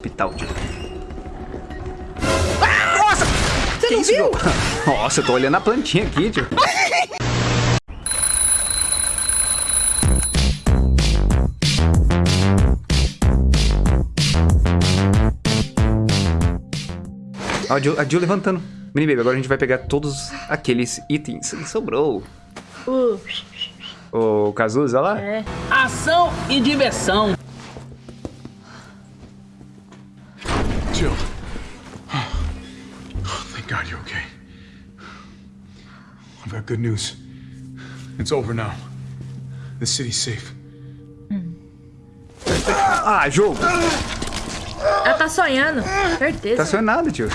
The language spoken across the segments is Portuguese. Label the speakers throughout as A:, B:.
A: Hospital, tio. Nossa! Você que
B: não
A: isso,
B: viu?
A: João? Nossa, eu tô olhando a plantinha aqui, tio. Ó, a Jill, a Jill levantando. Mini Baby, agora a gente vai pegar todos aqueles itens que sobrou.
B: Uh,
A: O Cazuza lá?
B: é.
C: Ação e diversão.
D: Jill. Thank God you're okay. I've got good news. It's over now. The city's safe.
A: Ah, jogo!
B: Ela tá sonhando. Certeza.
A: Tá sonhando nada, tio.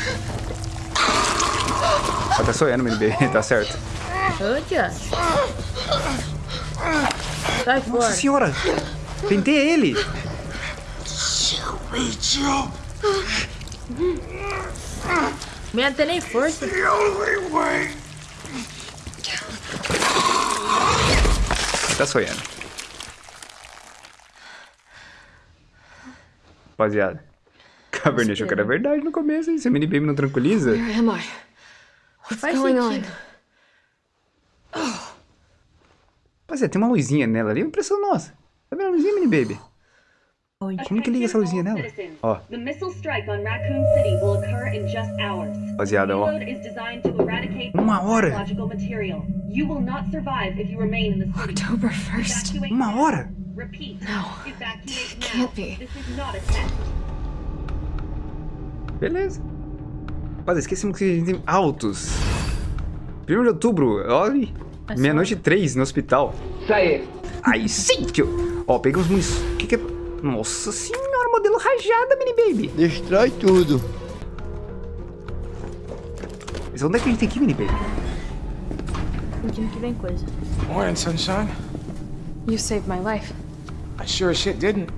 A: Ela tá sonhando, Mini Baby, tá certo.
B: Ô, tia. Sai fora.
A: Nossa senhora! Pentei ele!
D: Me, Jill.
B: Minha não tem nem força.
A: Tá sonhando. Rapaziada. Caverninha achou que era verdade no começo, hein? Se a Mini Baby não tranquiliza.
E: Where am I? What's
B: Faz
E: going on?
A: Rapaziada, tem uma luzinha nela ali. Impressão nossa. Tá vendo a luzinha, Mini Baby? Como que liga essa luzinha nela? Ó,
F: The missile strike on Raccoon City will occur in just hours.
A: rapaziada, ó.
F: Payload is designed to eradicate
A: Uma hora?
E: October 1st.
F: Evacuate
A: Uma hora?
F: Now.
E: Can't be.
A: Beleza. Rapaziada, esquecemos que a gente tem altos. 1 de outubro, olha. Meia-noite e três no hospital.
C: Isso aí.
A: Aí sim, tio. Ó, pegamos munição. O que que é? Nossa senhora, modelo rajada, Mini Baby.
G: Destrói tudo.
A: Mas onde é que a gente tem que ir, Mini Baby?
B: Sentindo que vem coisa.
H: Morning, sunshine.
E: You saved my life.
H: I sure as shit didn't.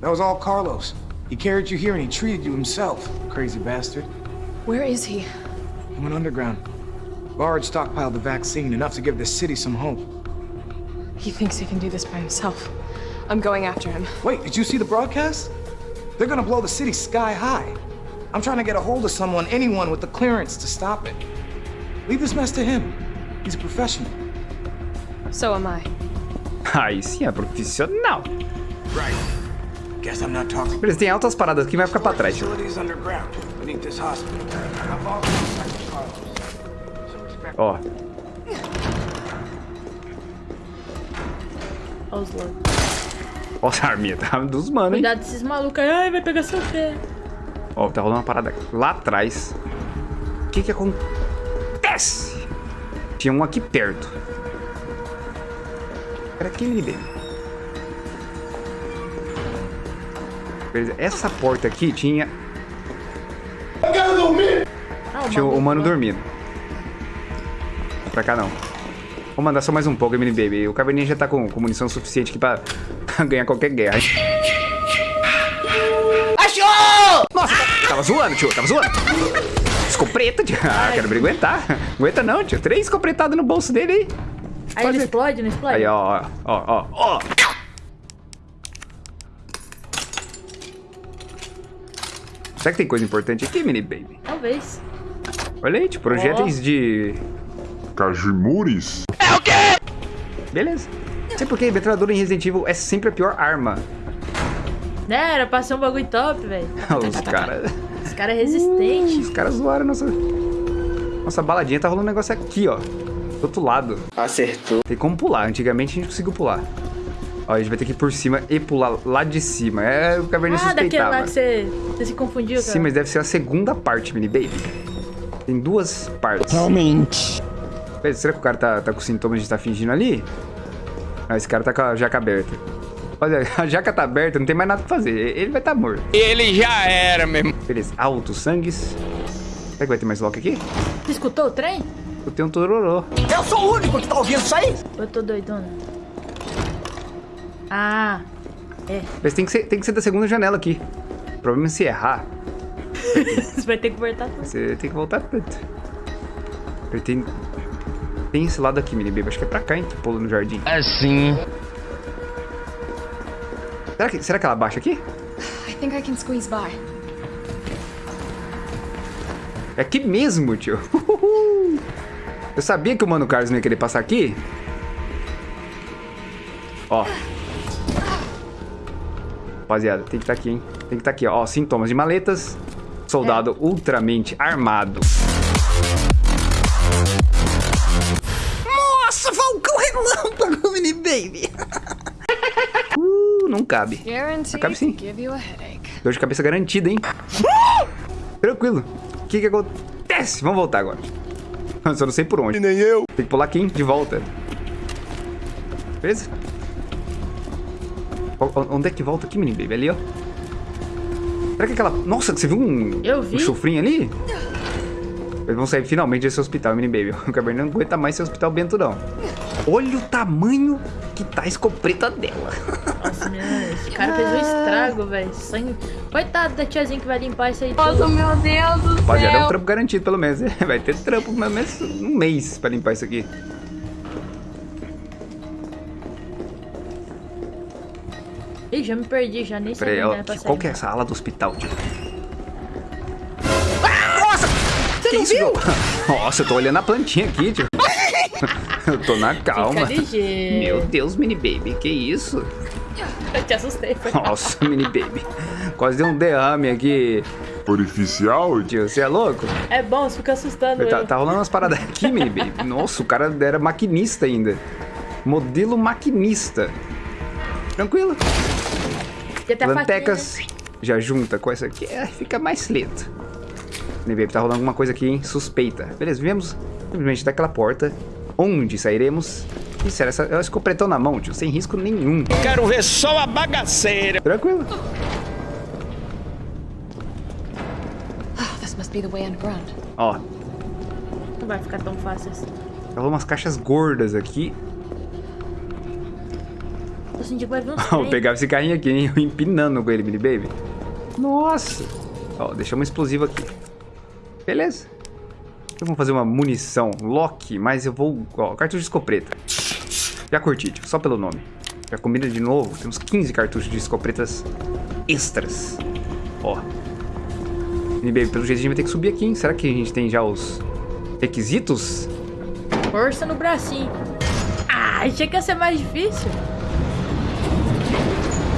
H: That was all Carlos. He carried you here and he treated you himself, crazy bastard.
E: Where is he?
H: He went underground. Bard stockpiled the vaccine, enough to give the city some hope.
E: He thinks he can do this by himself. I'm going after him.
H: Wait, did you see the broadcast? They're gonna blow the city sky high. I'm trying to get a hold of someone, anyone with the clearance to stop it. Leave this mess to him. He's a professional.
E: So am I.
A: Aí sim, é profissional.
H: Right. Guess I'm not talking.
A: Beleza, tem altas paradas aqui, vai ficar pra trás, tio.
H: Facilities underground, this hospital. I've always respected Carlos. So respect
A: Ó,
B: Olha
A: ó essa arminha, tá dos manos, hein?
B: Cuidado desses malucos aí. Ai, vai pegar seu pé.
A: Ó, tá rolando uma parada lá atrás. O que que acontece? Tinha um aqui perto. Era Baby. Beleza, essa porta aqui tinha...
B: Ah,
A: Tinha o
B: lá.
A: dormindo. Pra cá não. Vou mandar só mais um pouco, Baby. O Caverninha já tá com, com munição suficiente aqui pra, ganhar qualquer guerra.
B: Achou!
A: Nossa, tava zoando, tio, tava zoando. Escopeta, tio. Ah, quero me aguentar. Aguenta não, tio. Três escopetadas no bolso dele aí.
B: Aí
A: Fazer.
B: explode, não explode?
A: Aí, ó, ó, ó, ó. Será que tem coisa importante aqui, Mini Baby?
B: Talvez.
A: Olha aí, tio, projéteis de...
D: Cajimures?
A: Beleza. Não sei por que metralhadora em Resident Evil é sempre a pior arma.
B: Né, era pra ser um bagulho top, velho.
A: Os caras...
B: Esse cara é resistente.
A: Os caras zoaram nossa... Nossa baladinha tá rolando um negócio aqui, ó. Do outro lado.
C: Acertou.
A: Tem como pular. Antigamente a gente conseguiu pular. Ó, a gente vai ter que ir por cima e pular lá de cima. É o Caverninha
B: Ah, daquele
A: suspeitava.
B: lá que você, você se confundiu, cara.
A: Sim, mas deve ser a segunda parte, Mini Baby. Tem duas partes.
G: Realmente.
A: Pera, Será que o cara tá, tá com sintomas de estar fingindo ali? Ah, esse cara tá com a jaca aberta. Olha, a jaca tá aberta, não tem mais nada pra fazer. Ele vai estar tá morto.
C: Ele já era, meu irmão.
A: Beleza, altos sangues. Será que vai ter mais lock aqui?
B: Você escutou o trem?
A: Eu tenho um tororô.
C: Eu sou o único que tá ouvindo isso aí.
B: Eu tô doidona? Ah, é.
A: Mas tem que, ser, tem que ser da segunda janela aqui. O problema é se errar.
B: Você vai ter que voltar tudo.
A: Você tem que voltar tanto. Ele tem. Tem esse lado aqui, mini baby. Acho que é pra cá, hein? Que pula no jardim.
C: Assim.
A: Será que, será que ela baixa aqui?
E: I think I can squeeze by.
A: É aqui mesmo, tio. Eu sabia que o Mano Carlos não ia querer passar aqui. Ó. Rapaziada, tem que estar aqui, hein? Tem que estar aqui, ó. Sintomas de maletas. Soldado ultramente armado. Relâmpago, mini baby. uh, não cabe.
E: Guaranteed
A: Cabe sim. Dor de cabeça garantida, hein? Tranquilo. O que que acontece? Vamos voltar agora. Eu só não sei por onde.
G: Nem eu.
A: Tem que pular aqui, hein? De volta. Beleza? O- Onde é que volta aqui, menino baby? Ali, ó. Será que aquela... Nossa, você viu um...
B: Eu vi.
A: Um chufrinho ali? Eles vão sair finalmente desse hospital, menino baby. O Cabernet não aguenta mais esse hospital bento, não. Olha o tamanho que tá a escopeta dela.
B: Nossa, menina, esse cara fez um estrago, velho. Sangue. Coitado da tiazinha que vai limpar isso aí.
E: Nossa,
B: tudo.
E: meu Deus do
A: Rapaziada, é um
E: céu.
A: trampo garantido, pelo menos. Vai ter trampo, pelo menos um mês pra limpar isso aqui.
B: Ih, já me perdi, já nem
A: Peraí,
B: é pra
A: qual que é essa ala do hospital, tio? Nossa! que isso, João? Nossa, eu tô olhando a plantinha aqui, tio. eu tô na calma. Meu Deus, mini baby, que isso?
B: Eu te assustei, foi.
A: Nossa, mini baby. Quase deu um derrame aqui.
G: Orificial?
A: Tio, você é louco?
B: É bom, você fica assustando
A: Tá, tá rolando umas paradas aqui, mini baby. Nossa, o cara era maquinista ainda. Modelo maquinista. Tranquilo. Plantecas já junta com essa aqui, é, fica mais lento. Mini baby, tá rolando alguma coisa aqui, hein? Suspeita. Beleza, viemos simplesmente daquela porta. Onde sairemos? Isso era essa, é o escopretão na mão, tio, sem risco nenhum.
C: Quero ver só a bagaceira.
A: Tranquilo.
E: Oh, this must be the way underground.
A: Ó.
B: Não vai ficar tão fácil assim.
A: tá umas caixas gordas aqui.
B: Tô sentindo que vai vir uns
A: pegar esse carrinho aqui, hein? Eu empinando com ele, mini baby. Nossa. Ó, deixamos um explosivo aqui. Beleza. Então vamos fazer uma munição Lock, mas eu vou... Ó, cartucho de escopeta. Já curti, tio, só pelo nome. Já combina de novo. Temos 15 cartuchos de escopetas extras. Ó. Baby, pelo jeito a gente vai ter que subir aqui, hein? Será que a gente tem já os requisitos?
B: Força no bracinho. Ah, achei que ia ser mais difícil.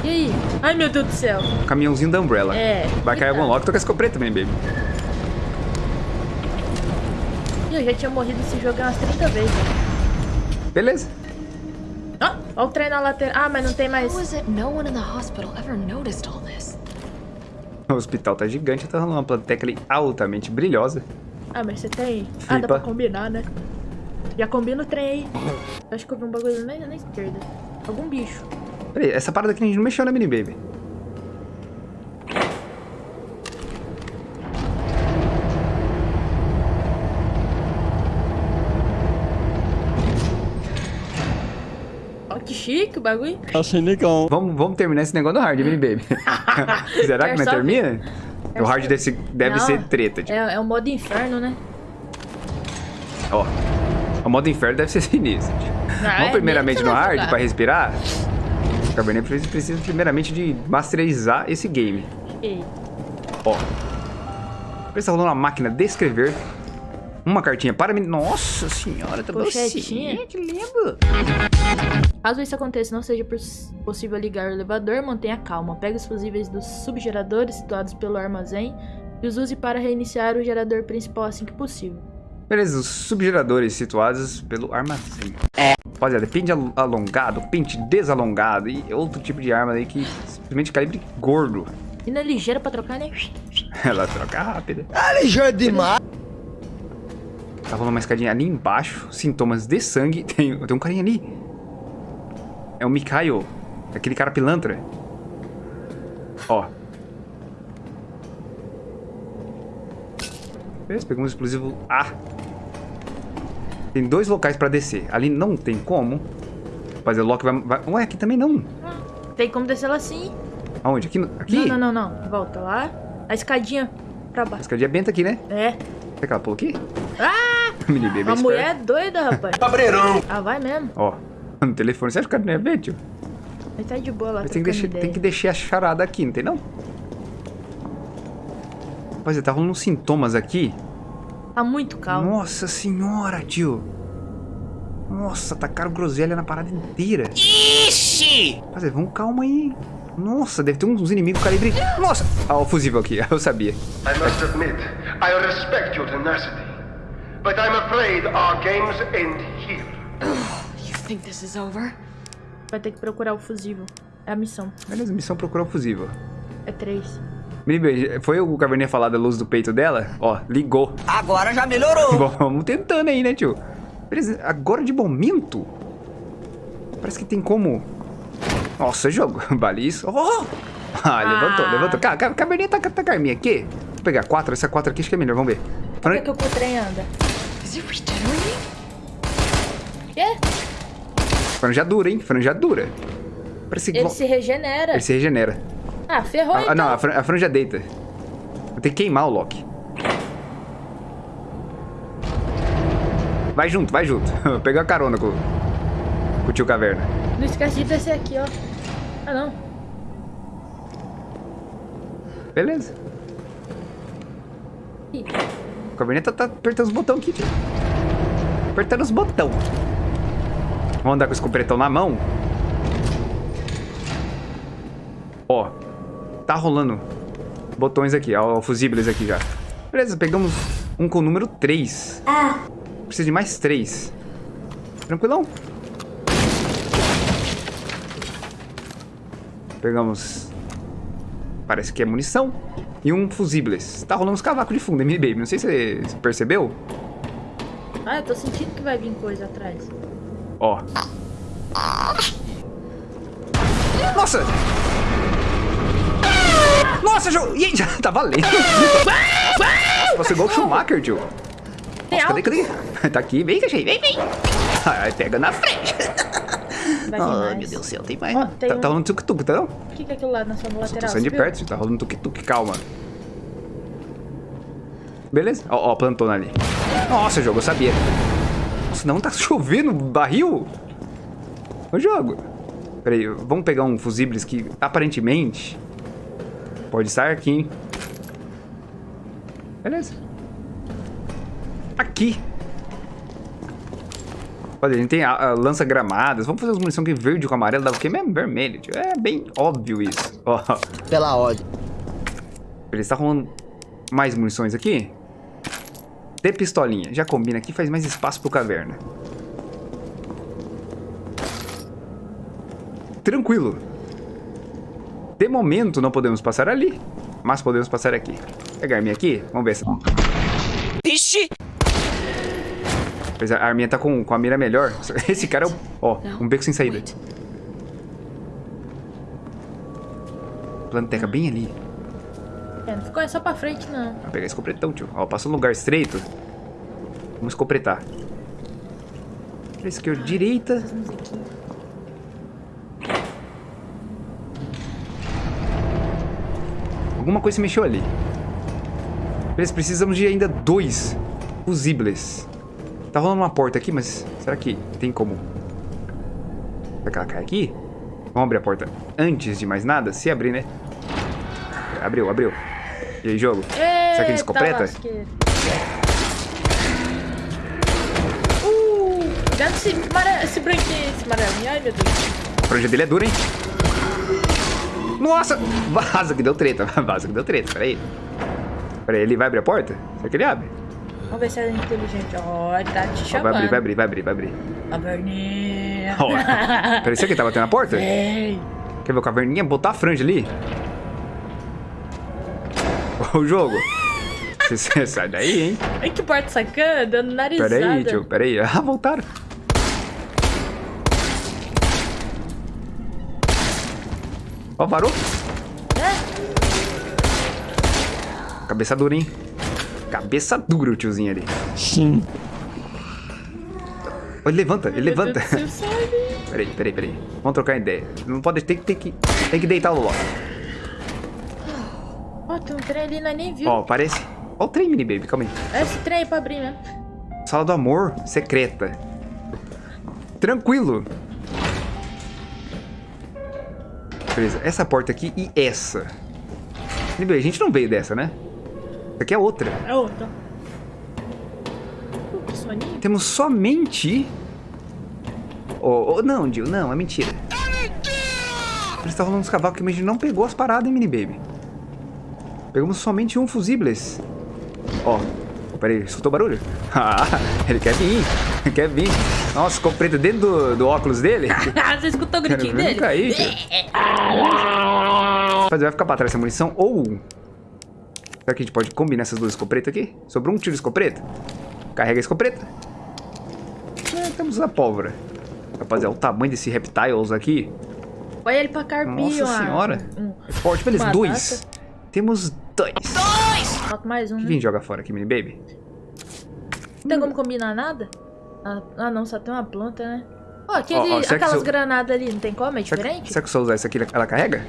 B: E aí? Ai, meu Deus do céu.
A: Caminhãozinho da Umbrella.
B: É,
A: Vai cair algum lock, tô com a escopeta, mini baby.
B: Eu já tinha morrido nesse jogo umas 30 vezes.
A: Beleza.
B: Ó, ó o trem na lateral. Ah, mas não tem mais.
E: How is it no one in the hospital ever noticed all this?
A: O hospital tá gigante, tá rolando uma planteca ali altamente brilhosa.
B: Ah, mas você tem. Ah,
A: Flipa.
B: dá pra combinar, né? Já combina o trem aí. Eu acho que eu vi um bagulho na, na esquerda. Algum bicho.
A: Peraí, essa parada aqui a gente não mexeu na mini baby.
B: Bagulho.
G: Achei legal.
A: Vamos, vamos terminar esse negócio no hard, mini baby. Será que não termina? O hard desse, deve
B: Não,
A: ser treta, tipo.
B: É, é o modo inferno, né?
A: Ó. O modo inferno deve ser sinistro. tipo.
B: Ah,
A: Vamos
B: é,
A: primeiramente no
B: vai
A: hard
B: jogar.
A: pra respirar. O Cabernet precisa, precisa primeiramente de masterizar esse game.
B: Ei,
A: Ó. Está rolando uma máquina de escrever. Uma cartinha para mim. Nossa senhora, tá
B: Pochetinha.
A: que lindo.
B: Caso isso aconteça e não seja poss- possível ligar o elevador, mantenha calma. Pegue os fusíveis dos subgeradores situados pelo armazém e os use para reiniciar o gerador principal assim que possível.
A: Beleza, os subgeradores situados pelo armazém. É. Rapaziada, pente al- alongado, pente desalongado e outro tipo de arma aí que simplesmente calibre gordo.
B: E na ligeira pra trocar, né?
A: Ela troca rápida.
G: É ligeiro demais.
A: Tá rolando uma escadinha ali embaixo. Sintomas de sangue. Tem, tem um carinha ali. É o Mikhail. Aquele cara pilantra. Ó. Beleza, pegamos o explosivo A. Tem dois locais pra descer. Ali não tem como. Mas o Loki vai, vai... Ué, aqui também não.
B: Tem como descer lá sim.
A: Aonde? Aqui? no- Aqui?
B: Não, não, não, não. Volta lá. A escadinha pra
A: A
B: baixo.
A: escadinha benta aqui, né?
B: É.
A: Será que ela pulou aqui?
B: Ah!
A: Mini baby
B: A mulher é doida, rapaz.
C: Cabreirão.
B: Ah, vai mesmo.
A: Ó. No telefone. Você acha que o cara não ia ver, tio?
B: Ele tá de boa lá.
A: Mas tem que, deixar,
B: ideia.
A: tem que deixar a charada aqui, não tem não? Rapaziada, tá rolando uns sintomas aqui
B: Tá muito calmo.
A: Nossa senhora, tio. Nossa, tacaram groselha na parada inteira. Ixi! Mas vamos calma aí. Nossa, deve ter uns inimigos calibre... Nossa! Ah, o fusível aqui, eu sabia.
I: I must admit, I respect your tenacity. But I'm afraid our games end
E: think this is over?
B: Vai ter que procurar o fusível. É a missão.
A: Beleza, missão procurar o fusível.
B: É três.
A: Foi o Caverninha falar da luz do peito dela? Ó, ligou.
J: Agora já melhorou.
A: Vamos tentando aí, né, tio? Beleza, agora de momento... Parece que tem como... Nossa, jogo. Vale isso. Oh! Ah, levantou,
B: Ah.
A: levantou. Ca- ca- Caverninha tá, tá com a arminha aqui. Vou pegar quatro. Essa quatro aqui acho que é melhor. Vamos ver.
B: Por que, que o trem anda?
E: Is it regenerating?
B: Quê?
A: Franjadura, hein? Franjadura. Parece
B: Ele se regenera.
A: Ele se regenera.
B: Ah, ferrou
A: Ah,
B: então.
A: não, a, fran- a franja deita. Vou ter que queimar o Loki. Vai junto, vai junto. Pegar a carona com, com o tio Caverna.
B: Não esquece de descer aqui, ó. Ah, não.
A: Beleza.
B: Ih,
A: O Caverninha tá, tá apertando os botões aqui, tio. Apertando os botões. Vamos andar com esse completão na mão. Ó. Tá rolando botões aqui, ó, fusíveis aqui já. Beleza, pegamos um com o número 3. Precisa de mais 3. Tranquilão. Pegamos... Parece que é munição. E um fusíveis. Tá rolando uns cavacos de fundo, hein, Baby? Não sei se você percebeu.
B: Ah, eu tô sentindo que vai vir coisa atrás.
A: Ó. Nossa! Nossa, jogo! Ih, já tá valendo! Nossa, passou igual o Schumacher, tio.
B: Tem
A: Nossa, cadê, cadê? Tá aqui, vem, cachorro, vem, vem! Ai, pega na frente!
B: Vai
A: Ai, meu Deus do céu, tem mais.
B: Ó, tem
A: tá,
B: um-
A: tá rolando tuk-tuk, tá não?
B: O que, que é aquilo lá na sua lateral?
A: tô saindo de
B: você
A: perto, tá rolando tuk-tuk, calma. Beleza? Ó, ó, plantona ali. Nossa, jogo, eu sabia. Nossa, não tá chovendo barril? Ô, jogo. Pera aí, vamos pegar um fusíveis que aparentemente pode estar aqui, hein? Beleza. Aqui. Olha, a gente tem a, a lança-gramadas. Vamos fazer as munição aqui verde com amarelo. Dá o quê mesmo? Vermelho, tio. É bem óbvio isso. Ó.
J: Pela ordem.
A: Beleza, tá rolando mais munições aqui. De pistolinha. Já combina aqui, faz mais espaço pro caverna. Tranquilo. De momento não podemos passar ali, mas podemos passar aqui. Pegar a arminha aqui, vamos ver se...
J: Vixe!
A: Pois a arminha tá com, com a mira melhor. Esse cara é o... Ó, um beco sem saída. Planteca bem ali.
B: É, não ficou só pra frente, não.
A: Vou pegar esse copretão, tio. Ó, passou um lugar estreito. Vamos escopretar. Pra esquerda, direita. Alguma coisa se mexeu ali. Beleza, precisamos de ainda dois fusíveis. Tá rolando uma porta aqui, mas será que tem como... Será que ela cai aqui? Vamos abrir a porta antes de mais nada? Se abrir, né? Abriu, abriu. E aí, jogo? Será que ele
B: Eita
A: escopeta?
B: lasqueira. Uh, cuidado esse, mara... esse branquinho, esse amarelinho. Ai, meu Deus.
A: A franja dele é dura, hein? Nossa! Vaza que deu treta. Vaza que deu treta. Peraí. Peraí, ele vai abrir a porta? Será que ele abre?
B: Vamos ver se é inteligente. Ó, ele tá te chamando.
A: vai abrir, vai abrir, vai abrir, vai abrir.
B: Caverninha.
A: Peraí, será que ele tá batendo na porta?
B: Ei.
A: Quer ver o caverninha? Botar a franja ali? O jogo. Você sai daí, hein?
B: Ai, que porta sacana, dando narizada.
A: Peraí, tio, peraí. Ah, voltaram. Ó, parou.
B: É?
A: Cabeça dura, hein? Cabeça dura o tiozinho ali.
J: Sim.
A: Ele levanta, ele
B: Meu
A: levanta. Peraí, peraí, peraí. Vamos trocar ideia. Não pode... Tem, que- tem, que, tem que deitar o Loki.
B: Tem um trem ali, nós nem viu.
A: Ó, parece... Ó o trem, mini baby, calma aí.
B: É esse trem aí pra abrir mesmo.
A: Sala do amor secreta. Tranquilo. Beleza, essa porta aqui e essa. Mini baby, a gente não veio dessa, né? Essa aqui é outra.
B: É outra. soninho?
A: Temos somente... Oh, oh, não, Jill, não, é mentira. Parece que tá rolando uns cavalos que a gente não pegou as paradas, hein, mini baby. Pegamos somente um fusíveis. Ó, oh, peraí, escutou barulho? Ah, ele quer vir, ele quer vir. Nossa, ficou preto dentro do, do óculos dele.
B: Você escutou o gritinho dele?
A: Cair, Mas vai ficar pra trás essa munição ou... Será que a gente pode combinar essas duas escopetas aqui? Sobrou um tiro de escopeta. Carrega a escopeta. É, temos a pólvora. Rapaziada, o tamanho desse reptiles aqui.
B: Olha ele pra carpinho,
A: Nossa senhora.
B: Um,
A: é forte, beleza. Dois. Temos dois.
B: Dois! Falta mais um, né?
A: a gente joga fora aqui, mini baby?
B: Não tem como combinar nada? Ah, ah, não, só tem uma planta, né? Ó, aquele,
A: será que
B: aquelas
A: eu-
B: granadas ali, não tem como? É diferente?
A: será que se eu usar essa aqui, ela carrega?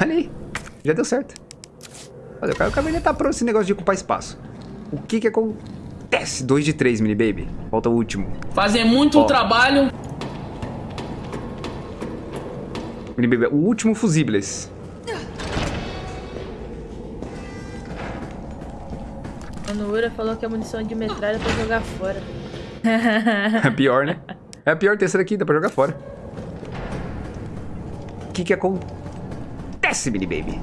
A: Olha aí. Já deu certo. Olha, o de estar pronto esse negócio de ocupar espaço. O que que acontece? 2 de 3, mini baby. Falta o último.
K: Fazem muito trabalho.
A: Mini baby, o último fusíveis.
B: O Nuura falou que a munição de metralha é pra jogar fora.
A: É pior, né? É a pior terceira aqui, dá pra jogar fora. O que que acontece, mini baby?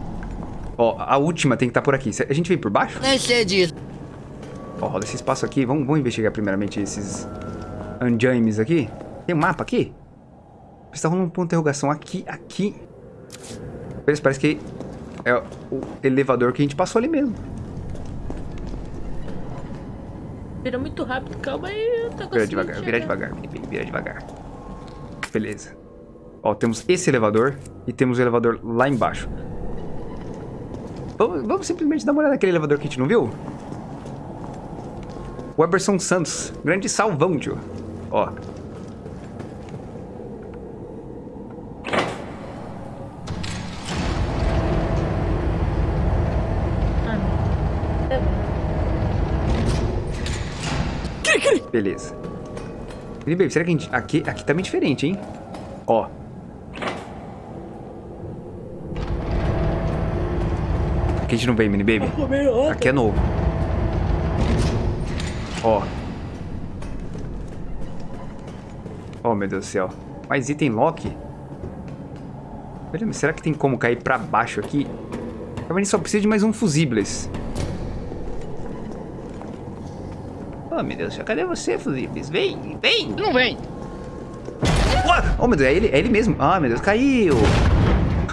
A: Ó, a última tem que estar por aqui. A gente vem por baixo?
J: Nem sei disso.
A: Ó, roda esse espaço aqui. Vamos, vamos investigar primeiramente esses anjames aqui. Tem um mapa aqui? Está rolando um ponto de interrogação aqui, aqui. Parece, parece que é o elevador que a gente passou ali mesmo.
B: Vira muito rápido, calma aí, eu tô
A: Vira devagar, vira
B: chegar.
A: devagar, mini baby, vira devagar. Beleza. Ó, temos esse elevador e temos o elevador lá embaixo. Vamos, vamos simplesmente dar uma olhada naquele elevador que a gente não viu? O Eberson Santos, grande salvão, tio. Ó.
B: Ah, não. Tá bom.
A: Beleza. Mini Baby, será que a gente... Aqui, aqui tá meio diferente, hein? Ó. Aqui a gente não vem, Mini Baby. Aqui é novo. Ó. Oh, meu Deus do céu. Mais item lock? Será que tem como cair pra baixo aqui? A gente só precisa de mais um fusíveis. Oh, meu Deus. Cadê você, fusíveis? Vem, vem.
J: Não vem.
A: Oh, meu Deus, é ele, é ele mesmo. Ah, meu Deus, caiu.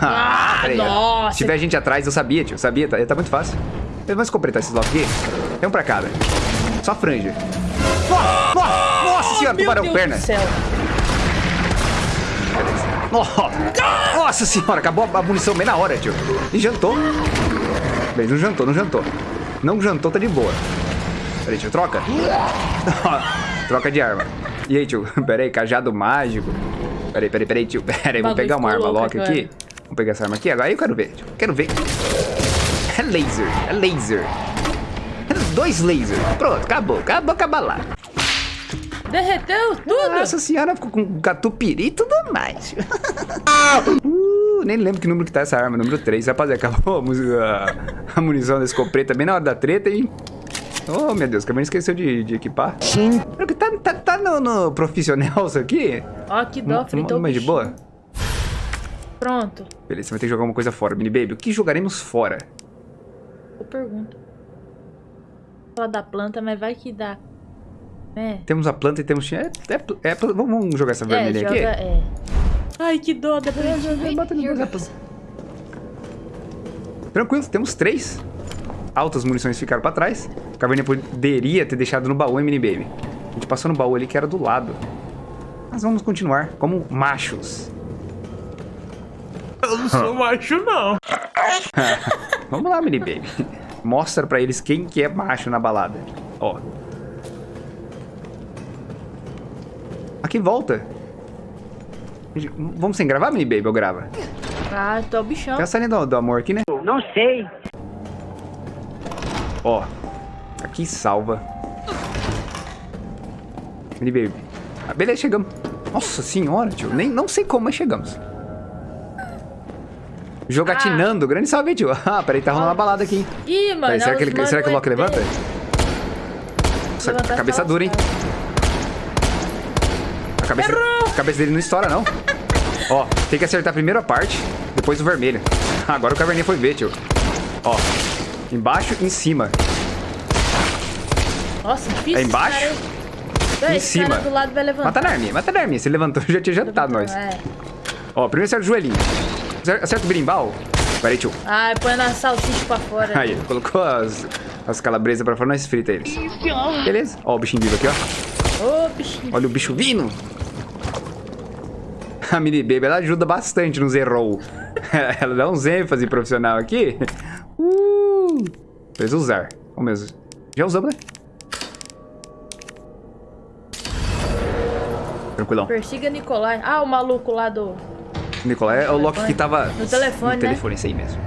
A: Ah, peraí.
B: nossa.
A: Se tiver gente atrás, eu sabia, tio. Sabia, tá, tá muito fácil. Vamos completar esses blocos aqui. Tem um pra cada. Só franja. Nossa, nossa, nossa senhora,
B: Meu
A: tubarão
B: Deus
A: perna.
B: do céu.
A: Nossa, nossa senhora, acabou a munição bem na hora, tio. E jantou. Bem, não jantou, não jantou. Não jantou, tá de boa. Peraí, tio, troca. troca de arma. E aí, tio? Pera aí, cajado mágico. Peraí, peraí, peraí, tio. Pera aí, vamos
B: Bagulho
A: pegar uma arma lock aqui. Vamos pegar essa arma aqui. Agora eu quero ver, tio. Quero ver. É laser, é laser. É dois lasers. Pronto, acabou. Acabou com a balada.
B: Derreteu tudo?
A: Nossa senhora, ficou com catupiry e tudo mais. uh, nem lembro que número que tá essa arma, número 3. Rapaziada, acabou a- a munição da escopeta bem na hora da treta, hein? Oh, meu Deus, que a gente esqueceu de, de equipar. Sim. Tá, tá, tá no, no profissional isso aqui?
B: Ó, que dó, fritou o
A: Mas de boa?
B: Pronto,
A: Beleza, você vai ter que jogar uma coisa fora. Mini Baby, o que jogaremos fora?
B: eu pergunto. Fala da planta, mas vai que dá. É.
A: Temos a planta e temos... É, é, é, vamos vamos jogar essa
B: É,
A: vermelha
B: joga,
A: aqui?
B: é. Ai, que dó, dá pra gente.
A: Bota no Tranquilo, temos três. Altas munições ficaram pra trás. Caverninha poderia ter deixado no baú, hein, Mini Baby? A gente passou no baú ali que era do lado. Mas vamos continuar como machos.
K: Eu não sou macho, não.
A: Vamos lá, Mini Baby. Mostra pra eles quem que é macho na balada. Ó. Aqui volta. Vamos sem gravar, Mini Baby, ou grava?
B: Ah, tô o bichão.
A: Tem a salinha do, do amor aqui, né?
J: Não sei.
A: Ó, aqui salva. Mini Baby. Ah, beleza, chegamos. Nossa senhora, tio. Nem, não sei como, mas chegamos. Jogatinando. Grande salve, tio. Ah, peraí, tá rolando uma balada aqui.
B: Ih, mano.
A: Peraí, será, que ele, será que o Loki levanta? Nossa,
B: levantar,
A: cabeça dura, hein? A cabeça, a cabeça dele não estoura, não. Ó, tem que acertar primeiro a parte, depois o vermelho. Agora o caverninha foi ver, tio. Ó, embaixo e em cima.
B: Nossa, difícil.
A: É embaixo?
B: cara
A: Em
B: esse
A: cima.
B: cara do lado vai levantar.
A: Mata na arminha, mata na arminha. Se ele levantou, já tinha jantado nós.
B: É.
A: Ó, primeiro acerta o joelhinho. Acer- Acerta o berimbau. Pera aí, tio.
B: Ai, põe na salsicha pra fora.
A: Aí, colocou as, as calabresas pra fora, nós frita eles. Beleza. Ó o bichinho vivo aqui, ó.
B: Ô, bichinho.
A: Olha o bicho vindo. A mini baby, ela ajuda bastante nos errou. ela dá uns ênfase profissional aqui. Precisa usar. Vamos mesmo. Já usamos, né? Tranquilão.
B: Persiga Nicolai. Ah, o maluco lá do...
A: Nicolai é o Loki que tava...
B: No telefone,
A: No
B: né?
A: telefone, isso aí mesmo.